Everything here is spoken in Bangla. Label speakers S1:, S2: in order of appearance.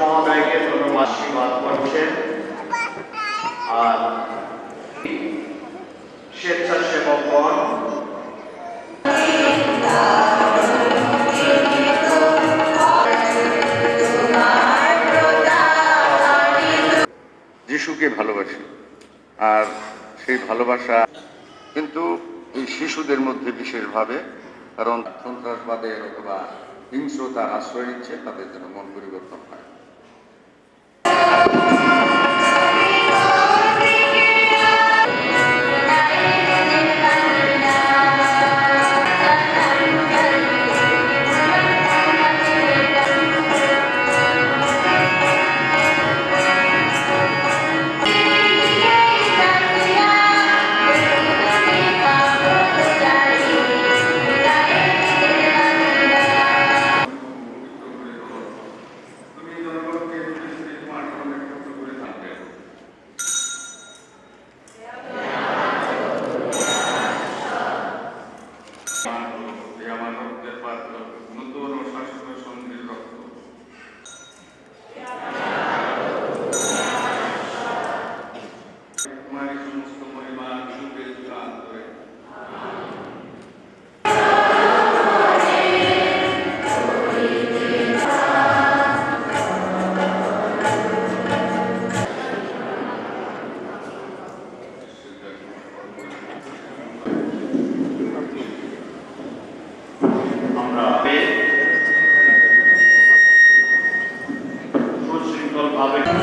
S1: মহোদয়কে ধন্যবাদ আশীর্বাদ করছেন আর স্বেচ্ছাসেবকগণ
S2: যিশুকে ভালোবাসি, আর সেই ভালোবাসা কিন্তু এই শিশুদের মধ্যে বিশেষভাবে, কারণ সন্ত্রাসবাদের অথবা হিংস্রতার আশ্রয় নিচ্ছে তাদের জন্য মন পরিবর্তন হয়।
S1: public.